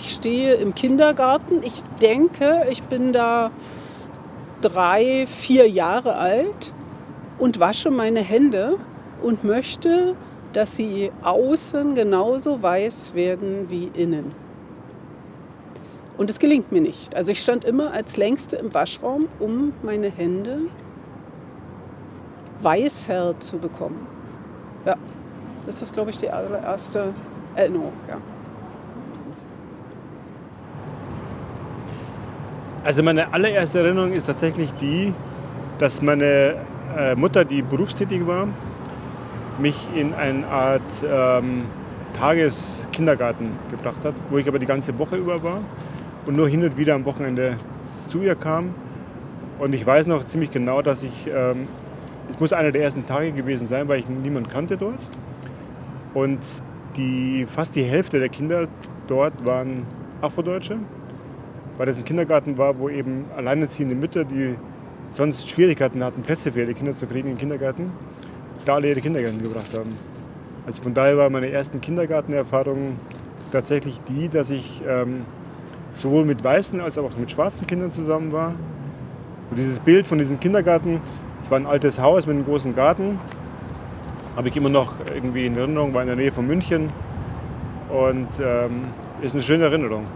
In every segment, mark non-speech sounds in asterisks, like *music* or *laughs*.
Ich stehe im Kindergarten. Ich denke, ich bin da drei, vier Jahre alt und wasche meine Hände und möchte, dass sie außen genauso weiß werden wie innen. Und es gelingt mir nicht. Also ich stand immer als längste im Waschraum, um meine Hände weißer zu bekommen. Ja, das ist, glaube ich, die allererste Erinnerung. Ja. Also meine allererste Erinnerung ist tatsächlich die, dass meine äh, Mutter, die berufstätig war, mich in eine Art ähm, Tageskindergarten gebracht hat, wo ich aber die ganze Woche über war und nur hin und wieder am Wochenende zu ihr kam. Und ich weiß noch ziemlich genau, dass ich, ähm, es muss einer der ersten Tage gewesen sein, weil ich niemanden kannte dort. Und die, fast die Hälfte der Kinder dort waren Afrodeutsche, weil das ein Kindergarten war, wo eben alleinerziehende Mütter, die sonst Schwierigkeiten hatten, Plätze für ihre Kinder zu kriegen im Kindergarten, da alle ihre Kindergärten gebracht haben. Also von daher war meine ersten Kindergartenerfahrungen tatsächlich die, dass ich ähm, sowohl mit weißen als auch mit schwarzen Kindern zusammen war. Und dieses Bild von diesem Kindergarten, es war ein altes Haus mit einem großen Garten, habe ich immer noch irgendwie in Erinnerung, war in der Nähe von München und ähm, ist eine schöne Erinnerung.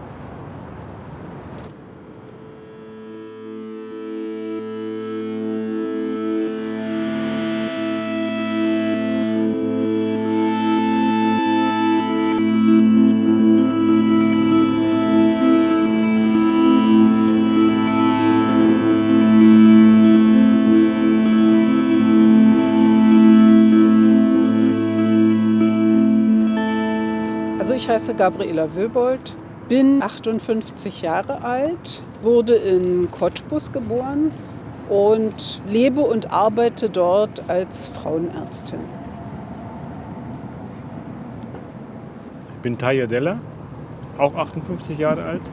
Heiße Gabriela Wilbold, bin 58 Jahre alt, wurde in Cottbus geboren und lebe und arbeite dort als Frauenärztin. Ich bin Taya Della, auch 58 Jahre alt,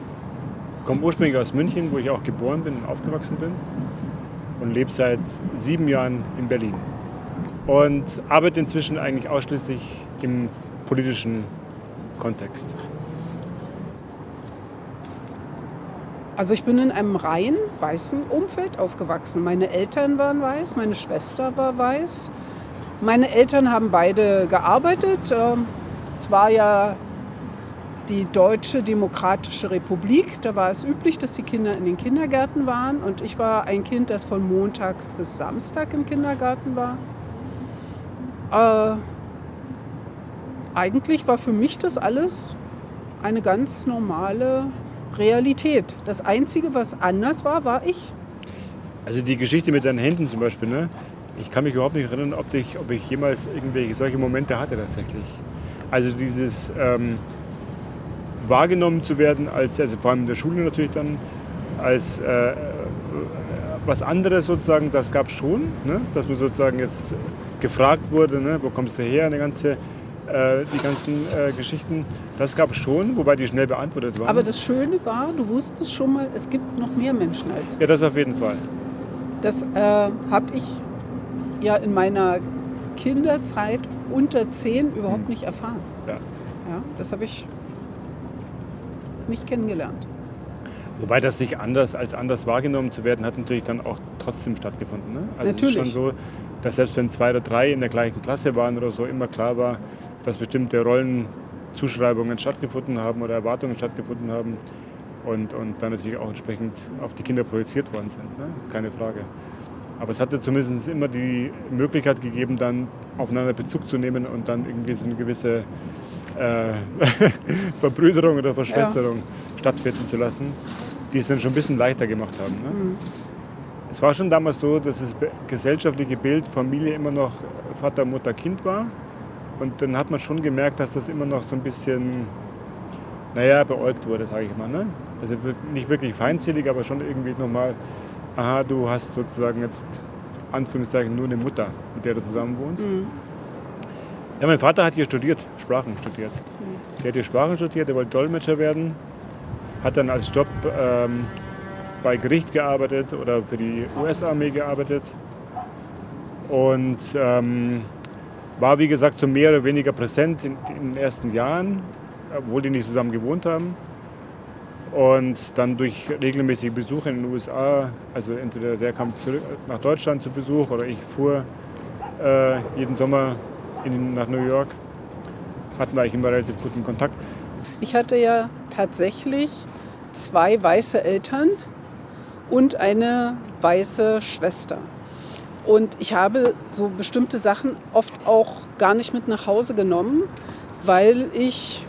komme ursprünglich aus München, wo ich auch geboren bin und aufgewachsen bin und lebe seit sieben Jahren in Berlin. Und arbeite inzwischen eigentlich ausschließlich im politischen Kontext? Also ich bin in einem rein weißen Umfeld aufgewachsen. Meine Eltern waren weiß, meine Schwester war weiß. Meine Eltern haben beide gearbeitet. Ähm, es war ja die Deutsche Demokratische Republik. Da war es üblich, dass die Kinder in den Kindergärten waren. Und ich war ein Kind, das von Montags bis Samstag im Kindergarten war. Äh, eigentlich war für mich das alles eine ganz normale Realität. Das Einzige, was anders war, war ich. Also die Geschichte mit deinen Händen zum Beispiel, ne? ich kann mich überhaupt nicht erinnern, ob ich, ob ich jemals irgendwelche solche Momente hatte tatsächlich. Also dieses ähm, wahrgenommen zu werden, als, also vor allem in der Schule natürlich dann, als äh, was anderes sozusagen, das gab es schon, ne? dass man sozusagen jetzt gefragt wurde, ne? wo kommst du her, eine ganze äh, die ganzen äh, Geschichten. Das gab es schon, wobei die schnell beantwortet waren. Aber das Schöne war, du wusstest schon mal, es gibt noch mehr Menschen als du. Ja, das auf jeden Fall. Das äh, habe ich ja in meiner Kinderzeit unter zehn überhaupt hm. nicht erfahren. Ja. ja das habe ich nicht kennengelernt. Wobei das sich anders als anders wahrgenommen zu werden, hat natürlich dann auch trotzdem stattgefunden. Ne? Also natürlich. Es ist schon so, dass selbst wenn zwei oder drei in der gleichen Klasse waren oder so, immer klar war, dass bestimmte Rollenzuschreibungen stattgefunden haben oder Erwartungen stattgefunden haben und, und dann natürlich auch entsprechend auf die Kinder projiziert worden sind. Ne? Keine Frage. Aber es hatte zumindest immer die Möglichkeit gegeben, dann aufeinander Bezug zu nehmen und dann irgendwie so eine gewisse äh, *laughs* Verbrüderung oder Verschwesterung ja. stattfinden zu lassen, die es dann schon ein bisschen leichter gemacht haben. Ne? Mhm. Es war schon damals so, dass das gesellschaftliche Bild Familie immer noch Vater, Mutter, Kind war. Und dann hat man schon gemerkt, dass das immer noch so ein bisschen, naja, beäugt wurde, sage ich mal. Ne? Also nicht wirklich feindselig, aber schon irgendwie nochmal, aha, du hast sozusagen jetzt, Anführungszeichen, nur eine Mutter, mit der du zusammen wohnst. Mhm. Ja, mein Vater hat hier studiert, Sprachen studiert. Mhm. Der hat hier Sprachen studiert, der wollte Dolmetscher werden, hat dann als Job ähm, bei Gericht gearbeitet oder für die US-Armee gearbeitet. Und ähm, war wie gesagt so mehr oder weniger präsent in, in, den ersten Jahren, obwohl die nicht zusammen gewohnt haben. Und dann durch regelmäßige Besuche in den USA, also entweder der kam zurück nach Deutschland zu Besuch oder ich fuhr äh, jeden Sommer in, nach New York, hatten wir eigentlich immer relativ guten Kontakt. Ich hatte ja tatsächlich zwei weiße Eltern und eine weiße Schwester. Und ich habe so bestimmte Sachen oft auch gar nicht mit nach Hause genommen, weil ich,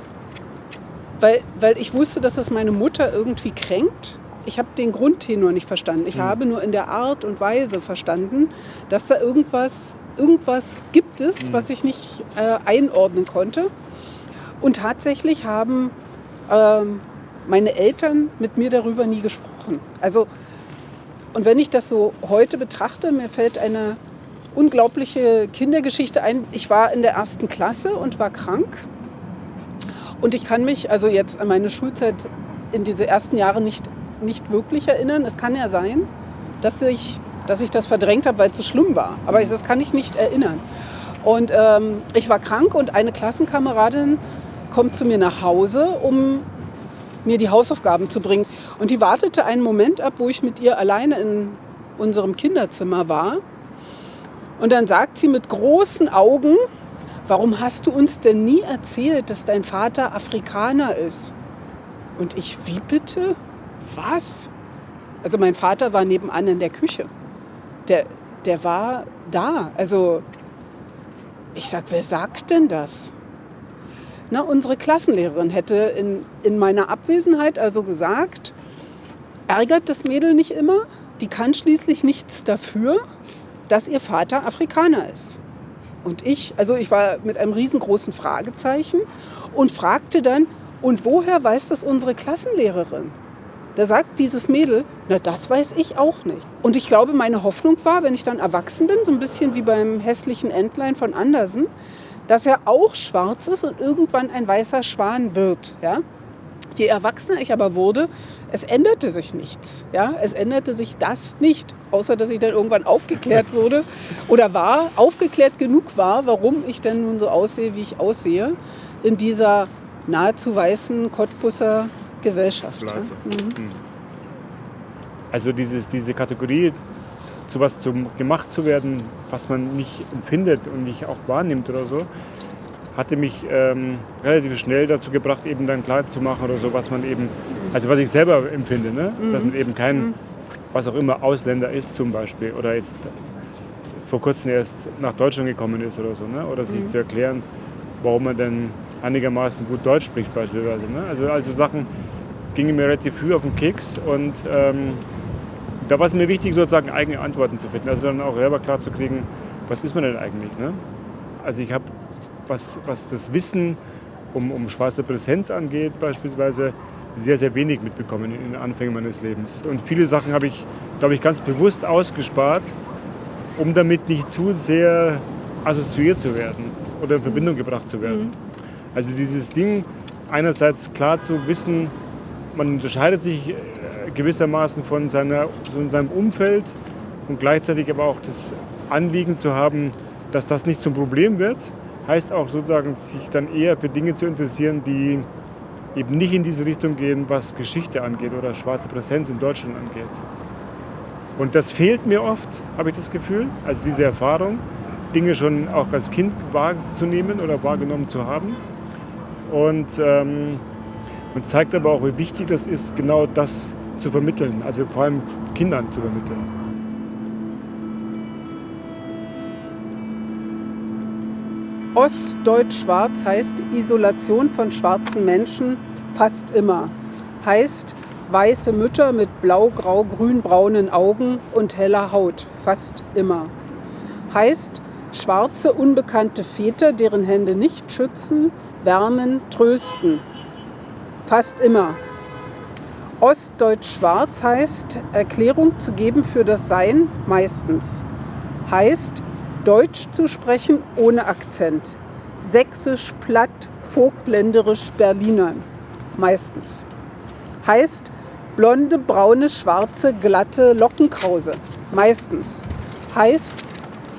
weil, weil ich wusste, dass das meine Mutter irgendwie kränkt. Ich habe den Grundtenor nicht verstanden. Ich mhm. habe nur in der Art und Weise verstanden, dass da irgendwas, irgendwas gibt es, mhm. was ich nicht äh, einordnen konnte. Und tatsächlich haben ähm, meine Eltern mit mir darüber nie gesprochen. Also, und wenn ich das so heute betrachte, mir fällt eine unglaubliche Kindergeschichte ein. Ich war in der ersten Klasse und war krank. Und ich kann mich also jetzt an meine Schulzeit in diese ersten Jahre nicht, nicht wirklich erinnern. Es kann ja sein, dass ich, dass ich das verdrängt habe, weil es so schlimm war. Aber das kann ich nicht erinnern. Und ähm, ich war krank und eine Klassenkameradin kommt zu mir nach Hause, um mir die Hausaufgaben zu bringen. Und die wartete einen Moment ab, wo ich mit ihr alleine in unserem Kinderzimmer war. Und dann sagt sie mit großen Augen, warum hast du uns denn nie erzählt, dass dein Vater Afrikaner ist? Und ich, wie bitte? Was? Also mein Vater war nebenan in der Küche. Der, der war da. Also ich sag, wer sagt denn das? Na, unsere Klassenlehrerin hätte in, in meiner Abwesenheit also gesagt, ärgert das Mädel nicht immer, die kann schließlich nichts dafür, dass ihr Vater Afrikaner ist. Und ich, also ich war mit einem riesengroßen Fragezeichen und fragte dann, und woher weiß das unsere Klassenlehrerin? Da sagt dieses Mädel, na das weiß ich auch nicht. Und ich glaube, meine Hoffnung war, wenn ich dann erwachsen bin, so ein bisschen wie beim hässlichen Entlein von Andersen, dass er auch schwarz ist und irgendwann ein weißer Schwan wird. Ja? Je erwachsener ich aber wurde, es änderte sich nichts. Ja? Es änderte sich das nicht, außer dass ich dann irgendwann aufgeklärt *laughs* wurde oder war, aufgeklärt genug war, warum ich denn nun so aussehe, wie ich aussehe, in dieser nahezu weißen Cottbusser Gesellschaft. Ja? Mhm. mhm. Also dieses, diese Kategorie zu was zum, gemacht zu werden, was man nicht empfindet und nicht auch wahrnimmt oder so, hatte mich ähm, relativ schnell dazu gebracht, eben dann klar zu machen oder so, was man eben, also was ich selber empfinde, ne? Mhm. dass man eben kein, mhm. was auch immer, Ausländer ist zum Beispiel oder jetzt vor kurzem erst nach Deutschland gekommen ist oder so, ne? oder sich mhm. zu erklären, warum man denn einigermaßen gut Deutsch spricht beispielsweise. Ne? Also, also Sachen gingen mir relativ früh auf den Keks und ähm, da war es mir wichtig, sozusagen eigene Antworten zu finden. Also dann auch selber klar zu kriegen, was ist man denn eigentlich? Ne? Also ich habe, was, was das Wissen um, um schwarze Präsenz angeht beispielsweise, sehr, sehr wenig mitbekommen in den Anfängen meines Lebens. Und viele Sachen habe ich, glaube ich, ganz bewusst ausgespart, um damit nicht zu sehr assoziiert zu werden oder in Verbindung gebracht zu werden. Mhm. Also dieses Ding, einerseits klar zu wissen, man unterscheidet sich gewissermaßen von, seiner, von seinem Umfeld und gleichzeitig aber auch das Anliegen zu haben, dass das nicht zum Problem wird, heißt auch sozusagen, sich dann eher für Dinge zu interessieren, die eben nicht in diese Richtung gehen, was Geschichte angeht oder schwarze Präsenz in Deutschland angeht. Und das fehlt mir oft, habe ich das Gefühl, also diese Erfahrung, Dinge schon auch als Kind wahrzunehmen oder wahrgenommen zu haben. Und, ähm, und zeigt aber auch, wie wichtig das ist, genau das zu vermitteln, also vor allem Kindern zu vermitteln. Ostdeutsch-Schwarz heißt Isolation von schwarzen Menschen fast immer. Heißt weiße Mütter mit blau, grau, grün-braunen Augen und heller Haut fast immer. Heißt schwarze, unbekannte Väter, deren Hände nicht schützen, wärmen, trösten. Fast immer. Ostdeutsch-Schwarz heißt Erklärung zu geben für das Sein meistens. Heißt Deutsch zu sprechen ohne Akzent. Sächsisch, Platt, Vogtländerisch, Berliner meistens. Heißt blonde, braune, schwarze, glatte Lockenkrause meistens. Heißt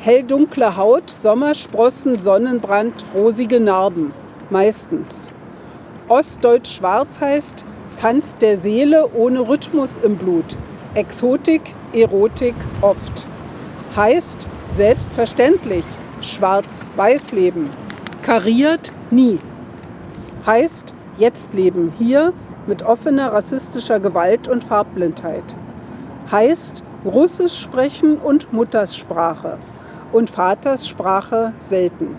helldunkle Haut, Sommersprossen, Sonnenbrand, rosige Narben meistens. Ostdeutsch-Schwarz heißt Tanz der Seele ohne Rhythmus im Blut. Exotik, Erotik oft. Heißt selbstverständlich schwarz-weiß leben. Kariert nie. Heißt jetzt leben hier mit offener rassistischer Gewalt und Farbblindheit. Heißt Russisch sprechen und Muttersprache und Vaterssprache selten.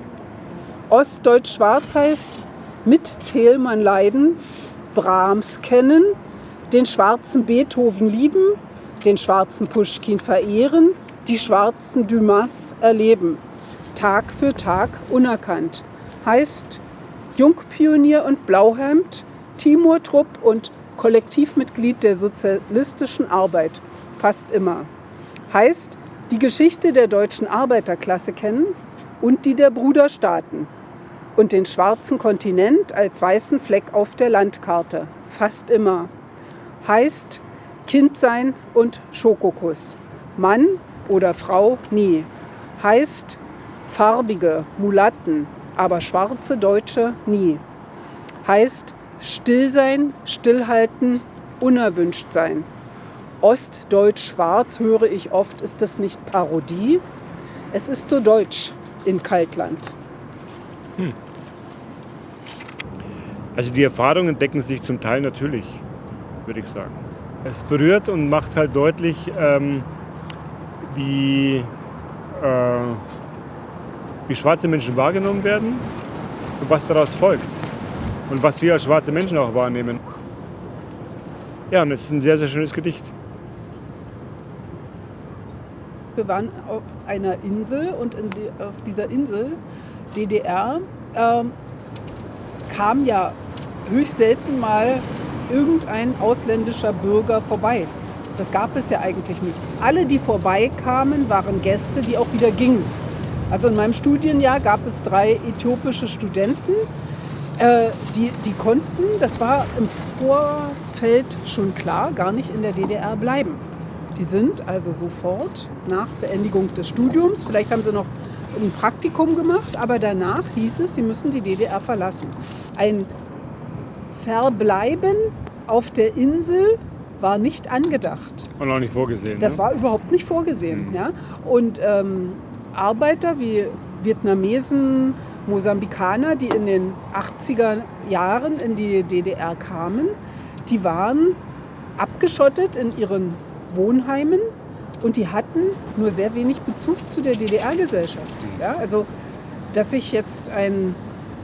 Ostdeutsch-Schwarz heißt mit Thelmann leiden, Brahms kennen, den schwarzen Beethoven lieben, den schwarzen Puschkin verehren, die schwarzen Dumas erleben. Tag für Tag unerkannt. Heißt Jungpionier und Blauhemd, Timur-Trupp und Kollektivmitglied der sozialistischen Arbeit. Fast immer. Heißt die Geschichte der deutschen Arbeiterklasse kennen und die der Bruderstaaten und den schwarzen Kontinent als weißen Fleck auf der Landkarte. Fast immer. Heißt Kind sein und Schokokuss. Mann oder Frau nie. Heißt farbige Mulatten, aber schwarze Deutsche nie. Heißt still sein, stillhalten, unerwünscht sein. Ostdeutsch-Schwarz höre ich oft, ist das nicht Parodie? Es ist so deutsch in Kaltland. Hm. Also die Erfahrungen decken sich zum Teil natürlich, würde ich sagen. Es berührt und macht halt deutlich, ähm, wie, äh, wie schwarze Menschen wahrgenommen werden und was daraus folgt. Und was wir als schwarze Menschen auch wahrnehmen. Ja, und es ist ein sehr, sehr schönes Gedicht. Wir waren auf einer Insel und die, auf dieser Insel, DDR, äh, kam ja höchst selten mal irgendein ausländischer Bürger vorbei. Das gab es ja eigentlich nicht. Alle, die vorbeikamen, waren Gäste, die auch wieder gingen. Also in meinem Studienjahr gab es drei äthiopische Studenten, äh, die, die konnten, das war im Vorfeld schon klar, gar nicht in der DDR bleiben. Die sind also sofort nach Beendigung des Studiums, vielleicht haben sie noch ein Praktikum gemacht, aber danach hieß es, sie müssen die DDR verlassen. Ein Verbleiben auf der Insel war nicht angedacht. Und auch nicht vorgesehen. Das ne? war überhaupt nicht vorgesehen. Mhm. Ja? Und ähm, Arbeiter wie Vietnamesen, Mosambikaner, die in den 80er Jahren in die DDR kamen, die waren abgeschottet in ihren Wohnheimen und die hatten nur sehr wenig Bezug zu der DDR-Gesellschaft. Mhm. Ja? Also, dass sich jetzt ein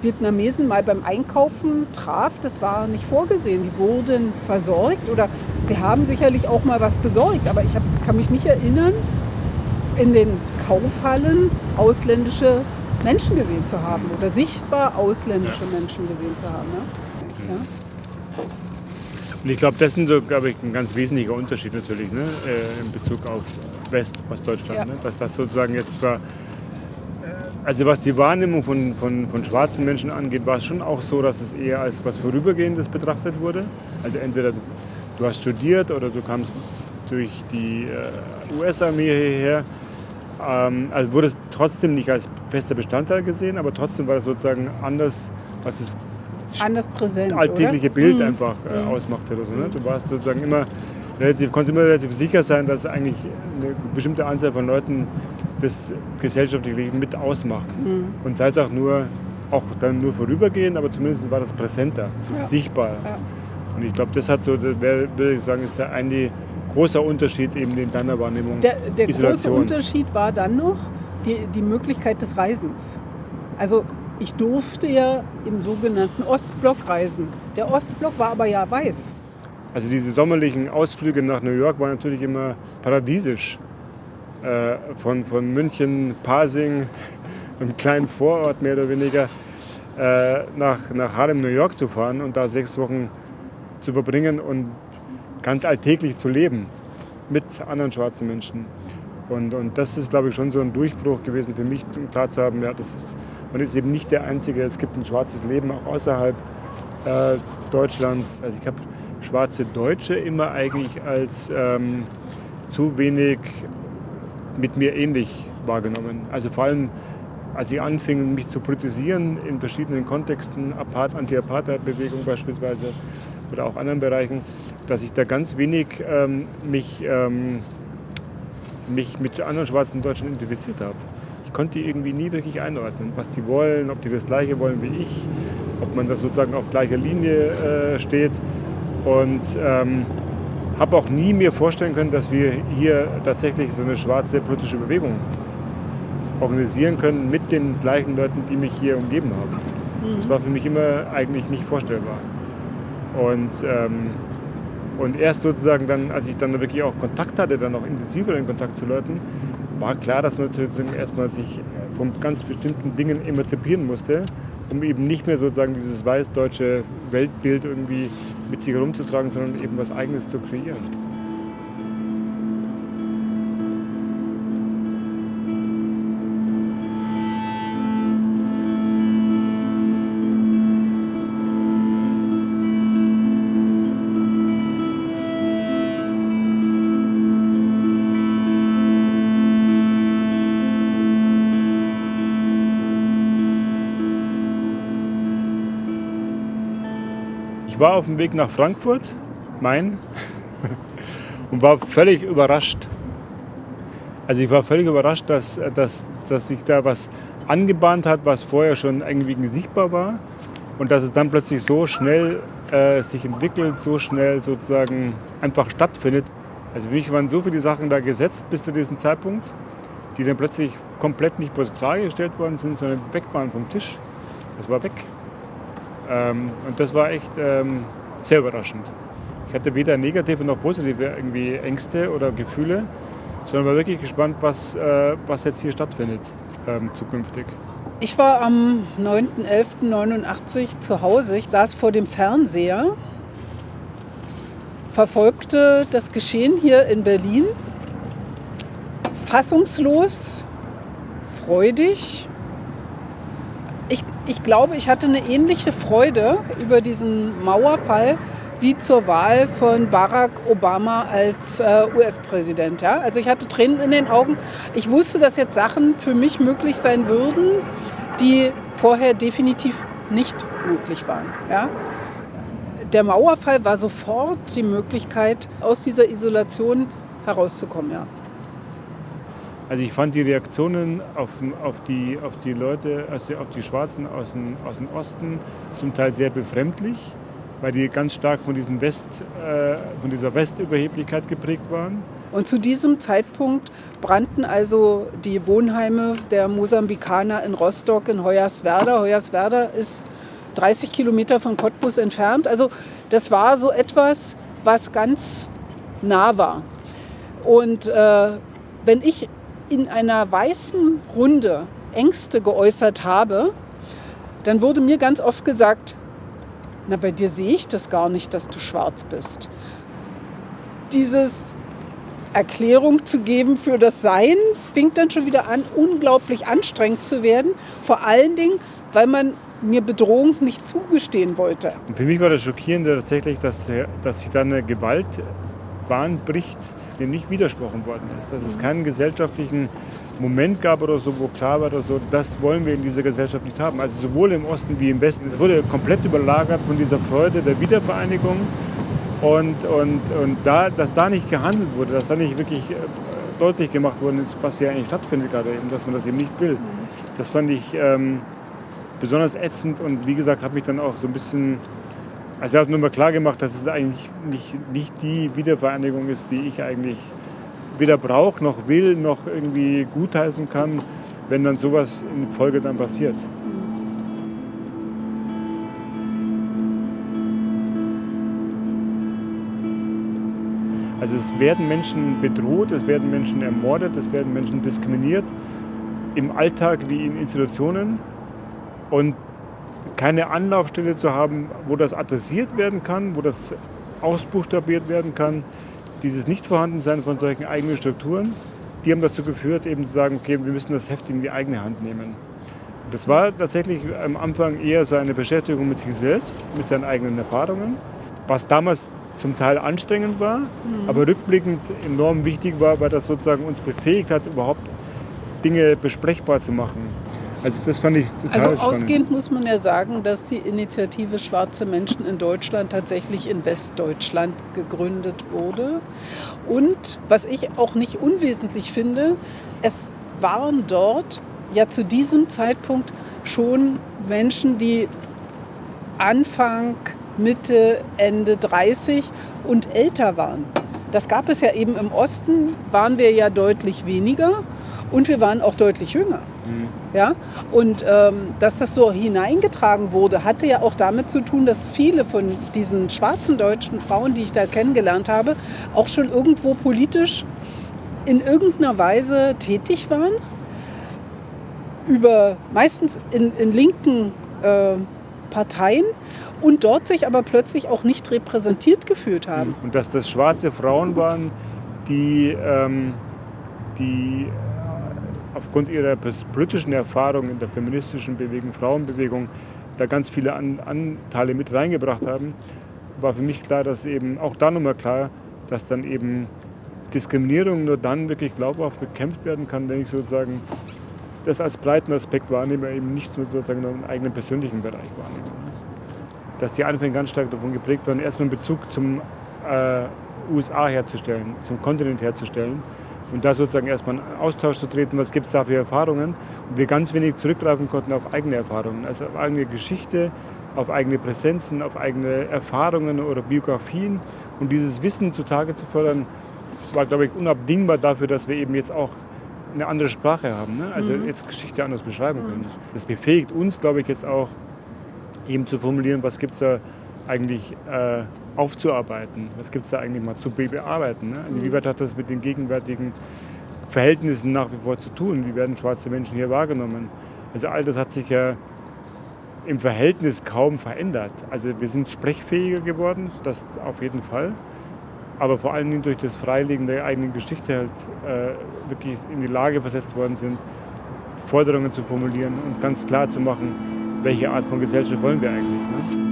Vietnamesen mal beim Einkaufen traf, das war nicht vorgesehen. Die wurden versorgt oder sie haben sicherlich auch mal was besorgt, aber ich hab, kann mich nicht erinnern, in den Kaufhallen ausländische Menschen gesehen zu haben oder sichtbar ausländische Menschen gesehen zu haben. Ne? Ja. Und ich glaube, das ist so, glaube ich, ein ganz wesentlicher Unterschied natürlich ne? Äh, in Bezug auf West, Ostdeutschland. Ja. Ne? Dass das sozusagen jetzt zwar also was die Wahrnehmung von, von, von schwarzen Menschen angeht, war es schon auch so, dass es eher als was Vorübergehendes betrachtet wurde. Also entweder du hast studiert oder du kamst durch die äh, US-Armee hierher. Ähm, also wurde es trotzdem nicht als fester Bestandteil gesehen, aber trotzdem war es sozusagen anders, was es anders präsent, alltägliche oder? Bild mhm. einfach äh, mhm. ausmachte. Oder so, ne? Du warst sozusagen immer relativ, konntest immer relativ sicher sein, dass eigentlich eine bestimmte Anzahl von Leuten das gesellschaftliche Leben mit ausmachen. Mhm. Und sei es auch nur, auch dann nur vorübergehend, aber zumindest war das präsenter, ja. sichtbar. Ja. Und ich glaube, das hat so, das wär, würde ich sagen, ist der eine großer Unterschied eben in deiner Wahrnehmung. Der, der große Unterschied war dann noch die, die Möglichkeit des Reisens. Also ich durfte ja im sogenannten Ostblock reisen. Der Ostblock war aber ja weiß. Also diese sommerlichen Ausflüge nach New York waren natürlich immer paradiesisch. Äh, von, von München, Pasing, *laughs* einem kleinen Vorort mehr oder weniger, äh, nach, nach Harlem, New York zu fahren und da sechs Wochen zu verbringen und ganz alltäglich zu leben mit anderen schwarzen Menschen. Und, und das ist, glaube ich, schon so ein Durchbruch gewesen für mich, um klar zu haben, ja, das ist, man ist eben nicht der Einzige. Es gibt ein schwarzes Leben auch außerhalb äh, Deutschlands. Also ich habe schwarze Deutsche immer eigentlich als ähm, zu wenig mit mir ähnlich wahrgenommen. Also vor allem, als ich anfing, mich zu politisieren in verschiedenen Kontexten, Anti-Apartheid-Bewegung beispielsweise, oder auch anderen Bereichen, dass ich da ganz wenig ähm, mich, ähm, mich mit anderen schwarzen Deutschen identifiziert habe. Ich konnte die irgendwie nie wirklich einordnen, was die wollen, ob die das Gleiche wollen wie ich, ob man da sozusagen auf gleicher Linie äh, steht. Und ähm, habe auch nie mir vorstellen können, dass wir hier tatsächlich so eine schwarze politische Bewegung organisieren können mit den gleichen Leuten, die mich hier umgeben haben. Mhm. Das war für mich immer eigentlich nicht vorstellbar. Und, ähm, und erst sozusagen dann, als ich dann wirklich auch Kontakt hatte, dann auch intensiver den Kontakt zu Leuten, war klar, dass man natürlich erstmal sich von ganz bestimmten Dingen emanzipieren musste, um eben nicht mehr sozusagen dieses weiß-deutsche Weltbild irgendwie mit sich herumzutragen, sondern eben was Eigenes zu kreieren. War auf dem Weg nach Frankfurt, Main, und war völlig überrascht. Also ich war völlig überrascht, dass, dass, dass sich da was angebahnt hat, was vorher schon irgendwie sichtbar war und dass es dann plötzlich so schnell äh, sich entwickelt, so schnell sozusagen einfach stattfindet. Also für mich waren so viele Sachen da gesetzt bis zu diesem Zeitpunkt, die dann plötzlich komplett nicht vor Frage gestellt worden sind, sondern weg waren vom Tisch. Das war weg. Ähm, und das war echt ähm, sehr überraschend. Ich hatte weder negative noch positive irgendwie Ängste oder Gefühle, sondern war wirklich gespannt, was, äh, was jetzt hier stattfindet ähm, zukünftig. Ich war am 9.11.89 zu Hause. Ich saß vor dem Fernseher, verfolgte das Geschehen hier in Berlin, fassungslos, freudig ich, glaube, ich hatte eine ähnliche Freude über diesen Mauerfall wie zur Wahl von Barack Obama als äh, US-Präsident. Ja? Also ich hatte Tränen in den Augen. Ich wusste, dass jetzt Sachen für mich möglich sein würden, die vorher definitiv nicht möglich waren. Ja? Der Mauerfall war sofort die Möglichkeit, aus dieser Isolation herauszukommen. Ja. Also ich fand die Reaktionen auf, auf, die, auf die Leute, also auf die Schwarzen aus dem, aus dem Osten zum Teil sehr befremdlich, weil die ganz stark von, diesen West, äh, von dieser Westüberheblichkeit geprägt waren. Und zu diesem Zeitpunkt brannten also die Wohnheime der Mosambikaner in Rostock, in Hoyerswerda. Hoyerswerda ist 30 Kilometer von Cottbus entfernt. Also das war so etwas, was ganz nah war. Und äh, wenn ich in einer weißen Runde Ängste geäußert habe, dann wurde mir ganz oft gesagt, na bei dir sehe ich das gar nicht, dass du schwarz bist. Dieses Erklärung zu geben für das Sein fing dann schon wieder an, unglaublich anstrengend zu werden. Vor allen Dingen, weil man mir Bedrohung nicht zugestehen wollte. Und für mich war das Schockierende tatsächlich, dass, dass sich da eine Gewaltbahn bricht, dem nicht widersprochen worden ist. Dass es keinen gesellschaftlichen Moment gab oder so, wo klar war, oder so, das wollen wir in dieser Gesellschaft nicht haben. Also sowohl im Osten wie im Westen. Es wurde komplett überlagert von dieser Freude der Wiedervereinigung. Und, und, und da, dass da nicht gehandelt wurde, dass da nicht wirklich äh, deutlich gemacht wurde, was hier eigentlich stattfindet gerade eben, dass man das eben nicht will. Das fand ich ähm, besonders ätzend und wie gesagt, habe mich dann auch so ein bisschen also ich habe nur mal klar gemacht, dass es eigentlich nicht, nicht die Wiedervereinigung ist, die ich eigentlich weder brauche, noch will, noch irgendwie gutheißen kann, wenn dann sowas in Folge dann passiert. Also es werden Menschen bedroht, es werden Menschen ermordet, es werden Menschen diskriminiert, im Alltag wie in Institutionen. Und keine Anlaufstelle zu haben, wo das adressiert werden kann, wo das ausbuchstabiert werden kann. Dieses Nichtvorhandensein von solchen eigenen Strukturen, die haben dazu geführt, eben zu sagen, okay, wir müssen das Heft in die eigene Hand nehmen. Das war tatsächlich am Anfang eher so eine Beschäftigung mit sich selbst, mit seinen eigenen Erfahrungen, was damals zum Teil anstrengend war, mhm. aber rückblickend enorm wichtig war, weil das sozusagen uns befähigt hat, überhaupt Dinge besprechbar zu machen Also das fand ich total Also spannend. ausgehend muss man ja sagen, dass die Initiative Schwarze Menschen in Deutschland tatsächlich in Westdeutschland gegründet wurde. Und was ich auch nicht unwesentlich finde, es waren dort ja zu diesem Zeitpunkt schon Menschen, die Anfang, Mitte, Ende 30 und älter waren. Das gab es ja eben im Osten, waren wir ja deutlich weniger und wir waren auch deutlich jünger. Mhm. Ja? Und ähm, dass das so hineingetragen wurde, hatte ja auch damit zu tun, dass viele von diesen schwarzen deutschen Frauen, die ich da kennengelernt habe, auch schon irgendwo politisch in irgendeiner Weise tätig waren. Über meistens in, in linken äh, Parteien und dort sich aber plötzlich auch nicht repräsentiert gefühlt haben. Und dass das schwarze Frauen waren, die, ähm, die aufgrund ihrer politischen Erfahrung in der feministischen Bewegung, Frauenbewegung, da ganz viele Anteile mit reingebracht haben, war für mich klar, dass eben auch da nochmal klar, dass dann eben Diskriminierung nur dann wirklich glaubhaft bekämpft werden kann, wenn ich sozusagen das als breiten Aspekt wahrnehme, eben nicht nur sozusagen einen eigenen persönlichen Bereich wahrnehme. Dass die Anfänge ganz stark davon geprägt waren, erstmal einen Bezug zum äh, USA herzustellen, zum Kontinent herzustellen und da sozusagen erstmal einen Austausch zu treten, was gibt es da für Erfahrungen. Und wir ganz wenig zurückgreifen konnten auf eigene Erfahrungen, also auf eigene Geschichte, auf eigene Präsenzen, auf eigene Erfahrungen oder Biografien. Und dieses Wissen zutage zu fördern, war, glaube ich, unabdingbar dafür, dass wir eben jetzt auch eine andere Sprache haben. Ne? Also mhm. jetzt Geschichte anders beschreiben können. Das befähigt uns, glaube ich, jetzt auch eben zu formulieren, was gibt es da eigentlich äh, aufzuarbeiten? Was gibt es da eigentlich mal zu bearbeiten? Ne? Inwieweit also hat das mit den gegenwärtigen Verhältnissen nach wie vor zu tun? Wie werden schwarze Menschen hier wahrgenommen? Also all das hat sich ja im Verhältnis kaum verändert. Also wir sind sprechfähiger geworden, das auf jeden Fall. Aber vor allen Dingen durch das Freilegen der eigenen Geschichte halt äh, wirklich in die Lage versetzt worden sind, Forderungen zu formulieren und ganz klar zu machen, welche Art von Gesellschaft wollen wir eigentlich. Ne?